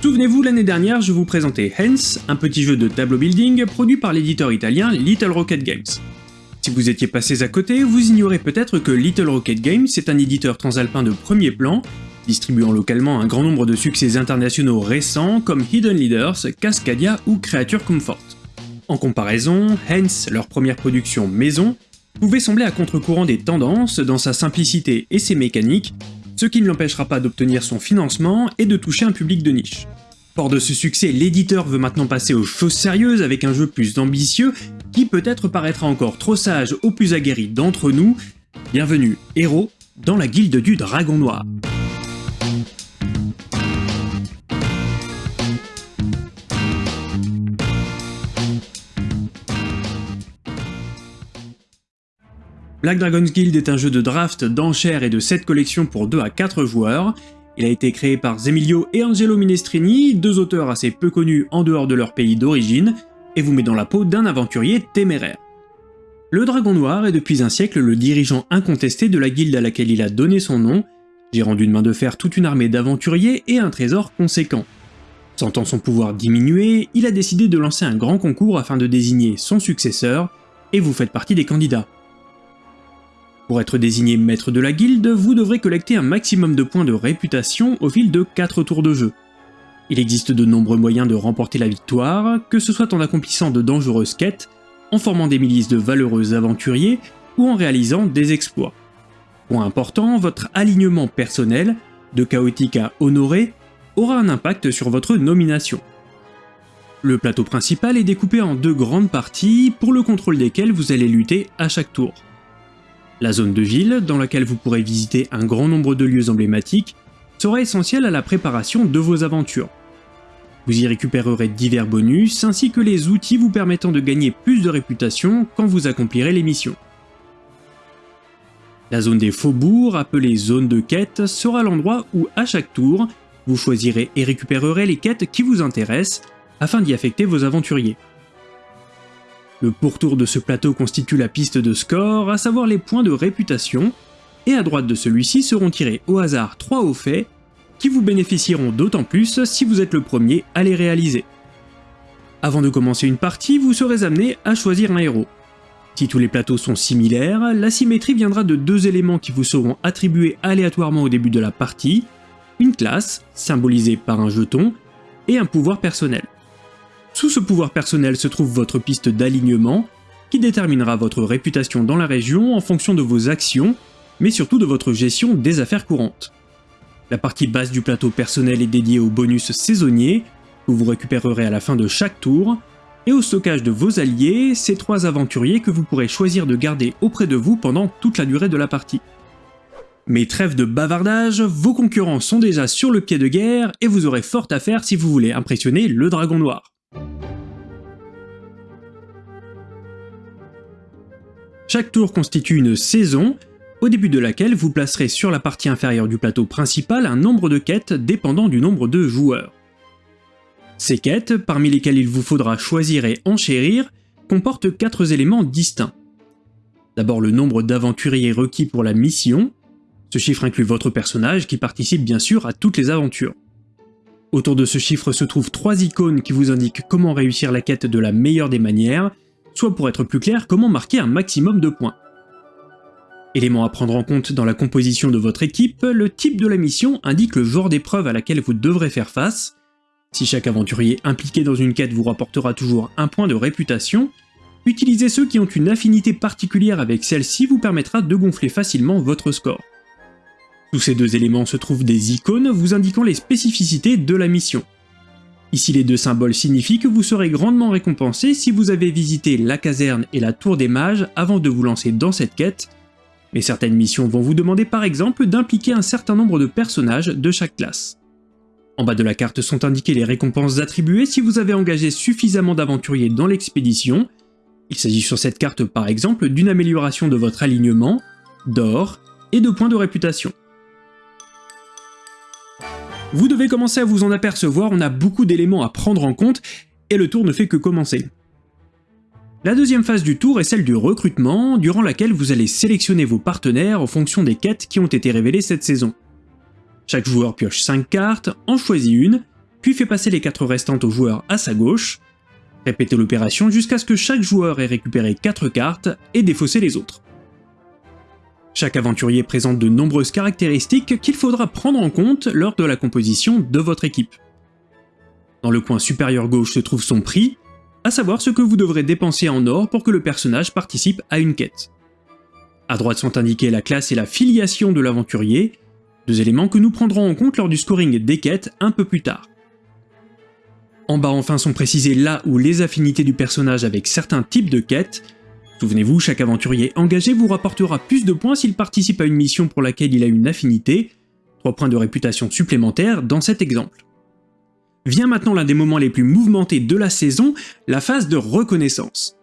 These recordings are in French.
Souvenez-vous, l'année dernière, je vous présentais Hens, un petit jeu de tableau building produit par l'éditeur italien Little Rocket Games. Si vous étiez passés à côté, vous ignorez peut-être que Little Rocket Games est un éditeur transalpin de premier plan, distribuant localement un grand nombre de succès internationaux récents comme Hidden Leaders, Cascadia ou Creature Comfort. En comparaison, Hens, leur première production maison, pouvait sembler à contre-courant des tendances dans sa simplicité et ses mécaniques, ce qui ne l'empêchera pas d'obtenir son financement et de toucher un public de niche. Fort de ce succès, l'éditeur veut maintenant passer aux choses sérieuses avec un jeu plus ambitieux qui peut-être paraîtra encore trop sage aux plus aguerris d'entre nous. Bienvenue, héros, dans la guilde du Dragon Noir. Black Dragon's Guild est un jeu de draft, d'enchères et de 7 collections pour 2 à 4 joueurs. Il a été créé par Zemilio et Angelo Minestrini, deux auteurs assez peu connus en dehors de leur pays d'origine, et vous met dans la peau d'un aventurier téméraire. Le Dragon Noir est depuis un siècle le dirigeant incontesté de la guilde à laquelle il a donné son nom, gérant d'une main de fer toute une armée d'aventuriers et un trésor conséquent. Sentant son pouvoir diminuer, il a décidé de lancer un grand concours afin de désigner son successeur, et vous faites partie des candidats. Pour être désigné maître de la guilde, vous devrez collecter un maximum de points de réputation au fil de 4 tours de jeu. Il existe de nombreux moyens de remporter la victoire, que ce soit en accomplissant de dangereuses quêtes, en formant des milices de valeureux aventuriers, ou en réalisant des exploits. Point important, votre alignement personnel, de chaotique à honoré, aura un impact sur votre nomination. Le plateau principal est découpé en deux grandes parties, pour le contrôle desquelles vous allez lutter à chaque tour. La zone de ville, dans laquelle vous pourrez visiter un grand nombre de lieux emblématiques, sera essentielle à la préparation de vos aventures. Vous y récupérerez divers bonus, ainsi que les outils vous permettant de gagner plus de réputation quand vous accomplirez les missions. La zone des faubourgs, appelée zone de quête, sera l'endroit où, à chaque tour, vous choisirez et récupérerez les quêtes qui vous intéressent, afin d'y affecter vos aventuriers. Le pourtour de ce plateau constitue la piste de score, à savoir les points de réputation, et à droite de celui-ci seront tirés au hasard 3 hauts faits, qui vous bénéficieront d'autant plus si vous êtes le premier à les réaliser. Avant de commencer une partie, vous serez amené à choisir un héros. Si tous les plateaux sont similaires, la symétrie viendra de deux éléments qui vous seront attribués aléatoirement au début de la partie, une classe, symbolisée par un jeton, et un pouvoir personnel. Sous ce pouvoir personnel se trouve votre piste d'alignement, qui déterminera votre réputation dans la région en fonction de vos actions, mais surtout de votre gestion des affaires courantes. La partie basse du plateau personnel est dédiée aux bonus saisonniers, que vous récupérerez à la fin de chaque tour, et au stockage de vos alliés, ces trois aventuriers que vous pourrez choisir de garder auprès de vous pendant toute la durée de la partie. Mais trêve de bavardage, vos concurrents sont déjà sur le pied de guerre et vous aurez fort à faire si vous voulez impressionner le Dragon Noir. Chaque tour constitue une saison, au début de laquelle vous placerez sur la partie inférieure du plateau principal un nombre de quêtes dépendant du nombre de joueurs. Ces quêtes, parmi lesquelles il vous faudra choisir et enchérir, comportent quatre éléments distincts. D'abord le nombre d'aventuriers requis pour la mission, ce chiffre inclut votre personnage qui participe bien sûr à toutes les aventures. Autour de ce chiffre se trouvent trois icônes qui vous indiquent comment réussir la quête de la meilleure des manières, soit pour être plus clair, comment marquer un maximum de points. Élément à prendre en compte dans la composition de votre équipe, le type de la mission indique le genre d'épreuve à laquelle vous devrez faire face. Si chaque aventurier impliqué dans une quête vous rapportera toujours un point de réputation, utiliser ceux qui ont une affinité particulière avec celle-ci vous permettra de gonfler facilement votre score. Sous ces deux éléments se trouvent des icônes vous indiquant les spécificités de la mission. Ici les deux symboles signifient que vous serez grandement récompensé si vous avez visité la caserne et la tour des mages avant de vous lancer dans cette quête, mais certaines missions vont vous demander par exemple d'impliquer un certain nombre de personnages de chaque classe. En bas de la carte sont indiquées les récompenses attribuées si vous avez engagé suffisamment d'aventuriers dans l'expédition. Il s'agit sur cette carte par exemple d'une amélioration de votre alignement, d'or et de points de réputation. Vous devez commencer à vous en apercevoir, on a beaucoup d'éléments à prendre en compte, et le tour ne fait que commencer. La deuxième phase du tour est celle du recrutement, durant laquelle vous allez sélectionner vos partenaires en fonction des quêtes qui ont été révélées cette saison. Chaque joueur pioche 5 cartes, en choisit une, puis fait passer les 4 restantes au joueur à sa gauche. Répétez l'opération jusqu'à ce que chaque joueur ait récupéré 4 cartes et défaussé les autres. Chaque aventurier présente de nombreuses caractéristiques qu'il faudra prendre en compte lors de la composition de votre équipe. Dans le coin supérieur gauche se trouve son prix, à savoir ce que vous devrez dépenser en or pour que le personnage participe à une quête. À droite sont indiqués la classe et la filiation de l'aventurier, deux éléments que nous prendrons en compte lors du scoring des quêtes un peu plus tard. En bas enfin sont précisées là où les affinités du personnage avec certains types de quêtes. Souvenez-vous, chaque aventurier engagé vous rapportera plus de points s'il participe à une mission pour laquelle il a une affinité, 3 points de réputation supplémentaires dans cet exemple. Vient maintenant l'un des moments les plus mouvementés de la saison, la phase de reconnaissance.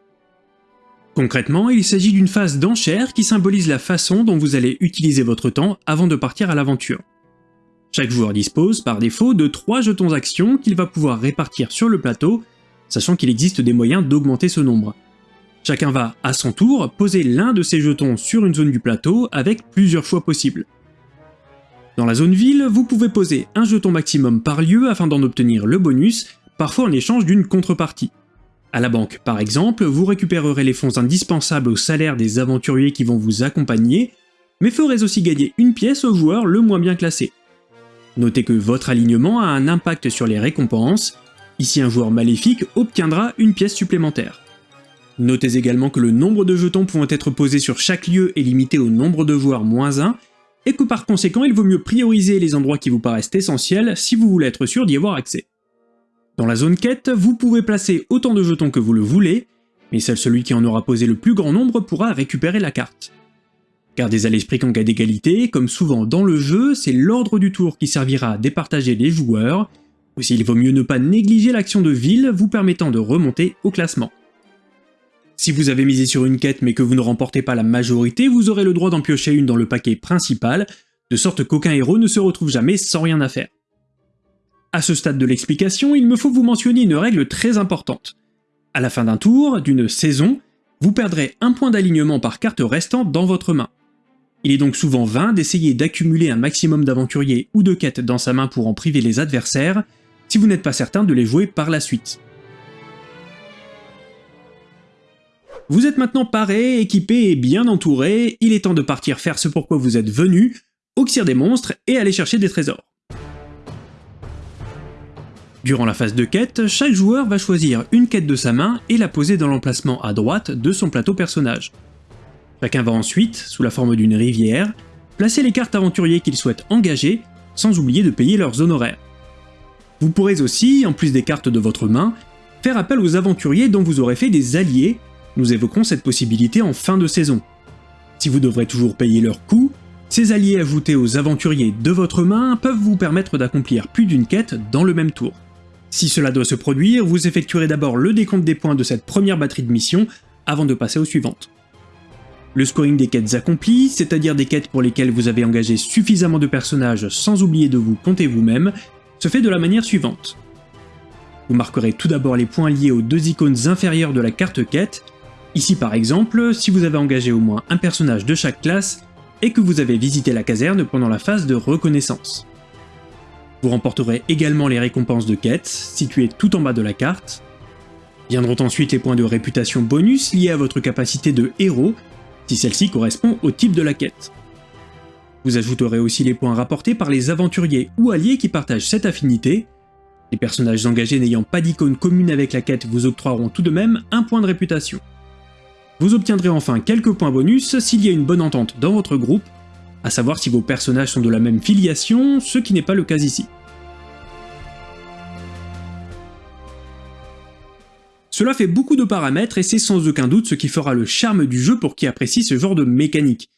Concrètement, il s'agit d'une phase d'enchère qui symbolise la façon dont vous allez utiliser votre temps avant de partir à l'aventure. Chaque joueur dispose, par défaut, de 3 jetons actions qu'il va pouvoir répartir sur le plateau, sachant qu'il existe des moyens d'augmenter ce nombre. Chacun va, à son tour, poser l'un de ses jetons sur une zone du plateau avec plusieurs choix possibles. Dans la zone ville, vous pouvez poser un jeton maximum par lieu afin d'en obtenir le bonus, parfois en échange d'une contrepartie. À la banque, par exemple, vous récupérerez les fonds indispensables au salaire des aventuriers qui vont vous accompagner, mais ferez aussi gagner une pièce au joueur le moins bien classé. Notez que votre alignement a un impact sur les récompenses, ici un joueur maléfique obtiendra une pièce supplémentaire. Notez également que le nombre de jetons pouvant être posés sur chaque lieu est limité au nombre de joueurs moins 1, et que par conséquent il vaut mieux prioriser les endroits qui vous paraissent essentiels si vous voulez être sûr d'y avoir accès. Dans la zone quête, vous pouvez placer autant de jetons que vous le voulez, mais seul celui qui en aura posé le plus grand nombre pourra récupérer la carte. Gardez à l'esprit qu'en cas d'égalité, comme souvent dans le jeu, c'est l'ordre du tour qui servira à départager les joueurs, aussi il vaut mieux ne pas négliger l'action de ville vous permettant de remonter au classement. Si vous avez misé sur une quête mais que vous ne remportez pas la majorité, vous aurez le droit d'en piocher une dans le paquet principal, de sorte qu'aucun héros ne se retrouve jamais sans rien à faire. À ce stade de l'explication, il me faut vous mentionner une règle très importante. À la fin d'un tour, d'une saison, vous perdrez un point d'alignement par carte restant dans votre main. Il est donc souvent vain d'essayer d'accumuler un maximum d'aventuriers ou de quêtes dans sa main pour en priver les adversaires, si vous n'êtes pas certain de les jouer par la suite. Vous êtes maintenant paré, équipé et bien entouré, il est temps de partir faire ce pourquoi vous êtes venu, auxir des monstres et aller chercher des trésors. Durant la phase de quête, chaque joueur va choisir une quête de sa main et la poser dans l'emplacement à droite de son plateau personnage. Chacun va ensuite, sous la forme d'une rivière, placer les cartes aventuriers qu'il souhaite engager, sans oublier de payer leurs honoraires. Vous pourrez aussi, en plus des cartes de votre main, faire appel aux aventuriers dont vous aurez fait des alliés nous évoquerons cette possibilité en fin de saison. Si vous devrez toujours payer leurs coûts, ces alliés ajoutés aux aventuriers de votre main peuvent vous permettre d'accomplir plus d'une quête dans le même tour. Si cela doit se produire, vous effectuerez d'abord le décompte des points de cette première batterie de mission avant de passer aux suivantes. Le scoring des quêtes accomplies, c'est-à-dire des quêtes pour lesquelles vous avez engagé suffisamment de personnages sans oublier de vous compter vous-même, se fait de la manière suivante. Vous marquerez tout d'abord les points liés aux deux icônes inférieures de la carte quête, Ici par exemple, si vous avez engagé au moins un personnage de chaque classe et que vous avez visité la caserne pendant la phase de reconnaissance. Vous remporterez également les récompenses de quête, situées tout en bas de la carte. Viendront ensuite les points de réputation bonus liés à votre capacité de héros, si celle-ci correspond au type de la quête. Vous ajouterez aussi les points rapportés par les aventuriers ou alliés qui partagent cette affinité. Les personnages engagés n'ayant pas d'icône commune avec la quête vous octroieront tout de même un point de réputation. Vous obtiendrez enfin quelques points bonus s'il y a une bonne entente dans votre groupe, à savoir si vos personnages sont de la même filiation, ce qui n'est pas le cas ici. Cela fait beaucoup de paramètres et c'est sans aucun doute ce qui fera le charme du jeu pour qui apprécie ce genre de mécanique.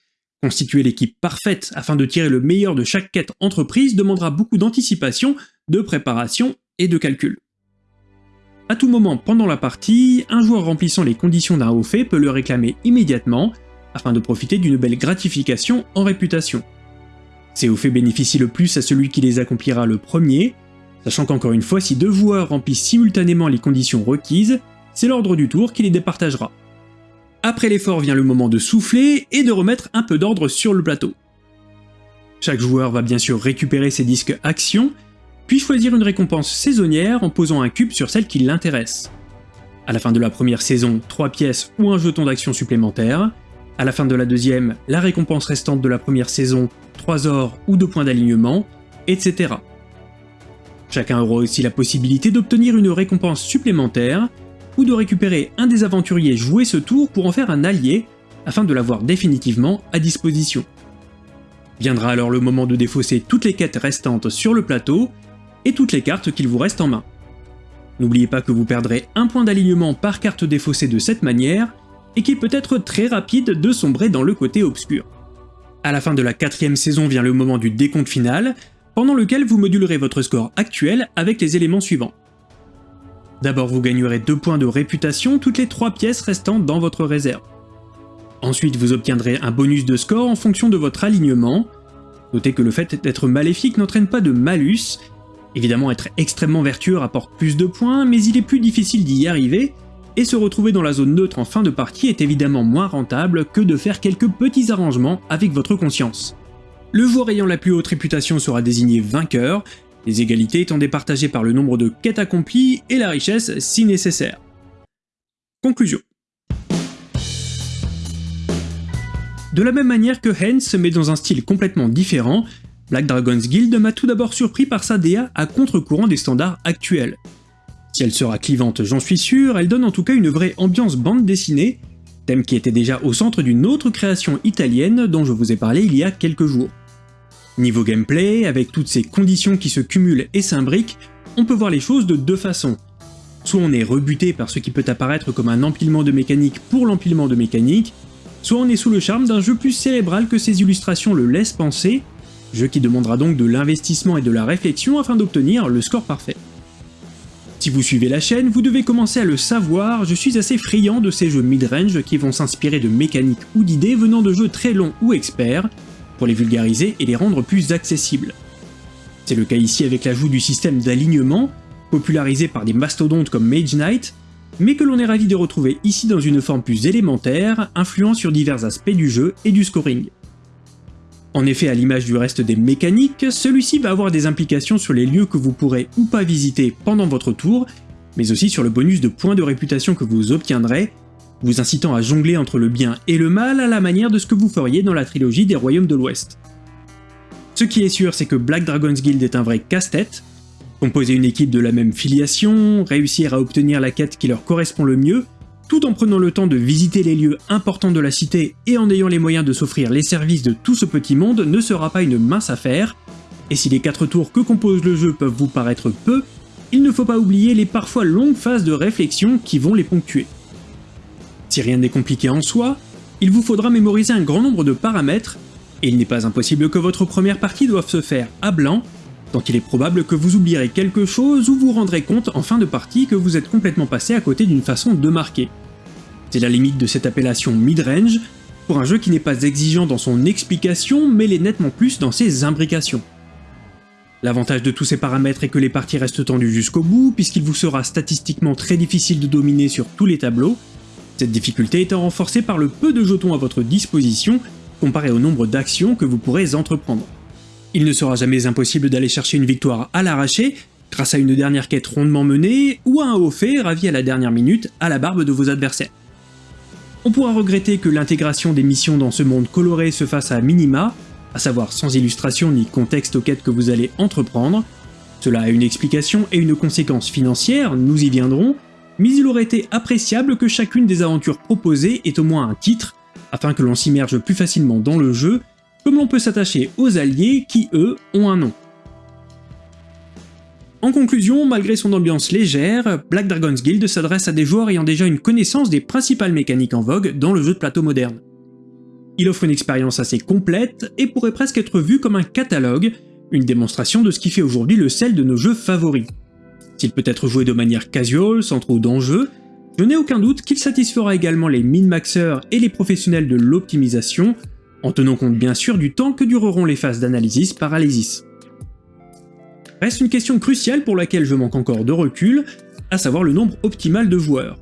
Constituer l'équipe parfaite afin de tirer le meilleur de chaque quête entreprise demandera beaucoup d'anticipation, de préparation et de calcul. À tout moment pendant la partie, un joueur remplissant les conditions d'un haut fait peut le réclamer immédiatement, afin de profiter d'une belle gratification en réputation. Ces hauts faits bénéficient le plus à celui qui les accomplira le premier, sachant qu'encore une fois, si deux joueurs remplissent simultanément les conditions requises, c'est l'ordre du tour qui les départagera. Après l'effort vient le moment de souffler et de remettre un peu d'ordre sur le plateau. Chaque joueur va bien sûr récupérer ses disques actions, puis choisir une récompense saisonnière en posant un cube sur celle qui l'intéresse. À la fin de la première saison, 3 pièces ou un jeton d'action supplémentaire. À la fin de la deuxième, la récompense restante de la première saison, 3 ors ou 2 points d'alignement, etc. Chacun aura aussi la possibilité d'obtenir une récompense supplémentaire, ou de récupérer un des aventuriers joués ce tour pour en faire un allié, afin de l'avoir définitivement à disposition. Viendra alors le moment de défausser toutes les quêtes restantes sur le plateau, et toutes les cartes qu'il vous reste en main. N'oubliez pas que vous perdrez un point d'alignement par carte défaussée de cette manière, et qu'il peut être très rapide de sombrer dans le côté obscur. À la fin de la quatrième saison vient le moment du décompte final, pendant lequel vous modulerez votre score actuel avec les éléments suivants. D'abord vous gagnerez 2 points de réputation toutes les 3 pièces restant dans votre réserve. Ensuite vous obtiendrez un bonus de score en fonction de votre alignement. Notez que le fait d'être maléfique n'entraîne pas de malus, Évidemment, être extrêmement vertueux rapporte plus de points, mais il est plus difficile d'y arriver, et se retrouver dans la zone neutre en fin de partie est évidemment moins rentable que de faire quelques petits arrangements avec votre conscience. Le joueur ayant la plus haute réputation sera désigné vainqueur, les égalités étant départagées par le nombre de quêtes accomplies et la richesse si nécessaire. Conclusion. De la même manière que Hens, mais dans un style complètement différent, Black Dragon's Guild m'a tout d'abord surpris par sa DA à contre-courant des standards actuels. Si elle sera clivante j'en suis sûr, elle donne en tout cas une vraie ambiance bande dessinée, thème qui était déjà au centre d'une autre création italienne dont je vous ai parlé il y a quelques jours. Niveau gameplay, avec toutes ces conditions qui se cumulent et s'imbriquent, on peut voir les choses de deux façons. Soit on est rebuté par ce qui peut apparaître comme un empilement de mécanique pour l'empilement de mécanique, soit on est sous le charme d'un jeu plus cérébral que ses illustrations le laissent penser, jeu qui demandera donc de l'investissement et de la réflexion afin d'obtenir le score parfait. Si vous suivez la chaîne, vous devez commencer à le savoir, je suis assez friand de ces jeux mid-range qui vont s'inspirer de mécaniques ou d'idées venant de jeux très longs ou experts, pour les vulgariser et les rendre plus accessibles. C'est le cas ici avec l'ajout du système d'alignement, popularisé par des mastodontes comme Mage Knight, mais que l'on est ravi de retrouver ici dans une forme plus élémentaire, influant sur divers aspects du jeu et du scoring. En effet, à l'image du reste des mécaniques, celui-ci va avoir des implications sur les lieux que vous pourrez ou pas visiter pendant votre tour, mais aussi sur le bonus de points de réputation que vous obtiendrez, vous incitant à jongler entre le bien et le mal à la manière de ce que vous feriez dans la trilogie des Royaumes de l'Ouest. Ce qui est sûr, c'est que Black Dragon's Guild est un vrai casse-tête, composer une équipe de la même filiation, réussir à obtenir la quête qui leur correspond le mieux, tout en prenant le temps de visiter les lieux importants de la cité et en ayant les moyens de s'offrir les services de tout ce petit monde ne sera pas une mince affaire, et si les 4 tours que compose le jeu peuvent vous paraître peu, il ne faut pas oublier les parfois longues phases de réflexion qui vont les ponctuer. Si rien n'est compliqué en soi, il vous faudra mémoriser un grand nombre de paramètres, et il n'est pas impossible que votre première partie doive se faire à blanc, tant il est probable que vous oublierez quelque chose ou vous rendrez compte en fin de partie que vous êtes complètement passé à côté d'une façon de marquer. C'est la limite de cette appellation mid-range, pour un jeu qui n'est pas exigeant dans son explication, mais l'est nettement plus dans ses imbrications. L'avantage de tous ces paramètres est que les parties restent tendues jusqu'au bout, puisqu'il vous sera statistiquement très difficile de dominer sur tous les tableaux, cette difficulté étant renforcée par le peu de jetons à votre disposition, comparé au nombre d'actions que vous pourrez entreprendre. Il ne sera jamais impossible d'aller chercher une victoire à l'arraché, grâce à une dernière quête rondement menée, ou à un haut fait ravi à la dernière minute à la barbe de vos adversaires. On pourra regretter que l'intégration des missions dans ce monde coloré se fasse à minima, à savoir sans illustration ni contexte aux quêtes que vous allez entreprendre. Cela a une explication et une conséquence financière, nous y viendrons, mais il aurait été appréciable que chacune des aventures proposées ait au moins un titre, afin que l'on s'immerge plus facilement dans le jeu comme l'on peut s'attacher aux alliés qui, eux, ont un nom. En conclusion, malgré son ambiance légère, Black Dragon's Guild s'adresse à des joueurs ayant déjà une connaissance des principales mécaniques en vogue dans le jeu de plateau moderne. Il offre une expérience assez complète et pourrait presque être vu comme un catalogue, une démonstration de ce qui fait aujourd'hui le sel de nos jeux favoris. S'il peut être joué de manière casual, sans trop d'enjeux, je n'ai aucun doute qu'il satisfera également les min-maxeurs et les professionnels de l'optimisation, en tenant compte bien sûr du temps que dureront les phases d'analysis par Alésis. Reste une question cruciale pour laquelle je manque encore de recul, à savoir le nombre optimal de joueurs.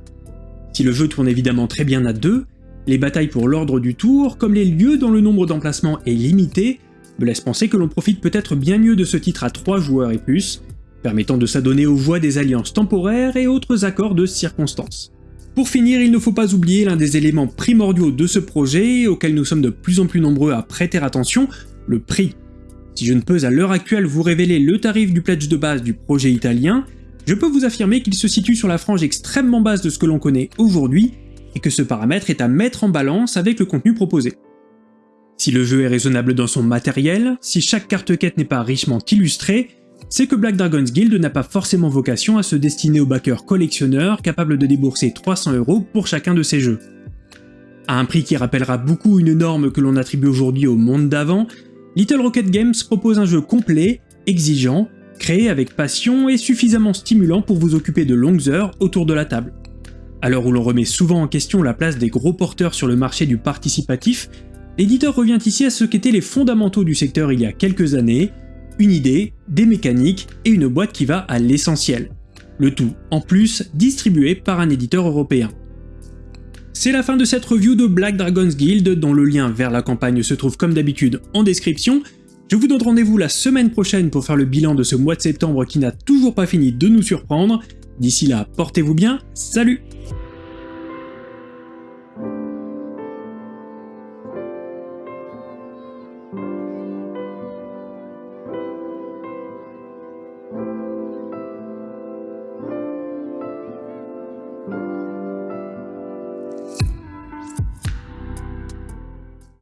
Si le jeu tourne évidemment très bien à deux, les batailles pour l'ordre du tour, comme les lieux dont le nombre d'emplacements est limité, me laissent penser que l'on profite peut-être bien mieux de ce titre à 3 joueurs et plus, permettant de s'adonner aux voies des alliances temporaires et autres accords de circonstances. Pour finir, il ne faut pas oublier l'un des éléments primordiaux de ce projet, auquel nous sommes de plus en plus nombreux à prêter attention, le prix. Si je ne peux à l'heure actuelle vous révéler le tarif du pledge de base du projet italien, je peux vous affirmer qu'il se situe sur la frange extrêmement basse de ce que l'on connaît aujourd'hui, et que ce paramètre est à mettre en balance avec le contenu proposé. Si le jeu est raisonnable dans son matériel, si chaque carte quête n'est pas richement illustrée, c'est que Black Dragon's Guild n'a pas forcément vocation à se destiner aux backers collectionneurs capables de débourser 300 euros pour chacun de ces jeux. À un prix qui rappellera beaucoup une norme que l'on attribue aujourd'hui au monde d'avant, Little Rocket Games propose un jeu complet, exigeant, créé avec passion et suffisamment stimulant pour vous occuper de longues heures autour de la table. À l'heure où l'on remet souvent en question la place des gros porteurs sur le marché du participatif, l'éditeur revient ici à ce qu'étaient les fondamentaux du secteur il y a quelques années, une idée, des mécaniques et une boîte qui va à l'essentiel. Le tout, en plus, distribué par un éditeur européen. C'est la fin de cette review de Black Dragon's Guild, dont le lien vers la campagne se trouve comme d'habitude en description. Je vous donne rendez-vous la semaine prochaine pour faire le bilan de ce mois de septembre qui n'a toujours pas fini de nous surprendre. D'ici là, portez-vous bien, salut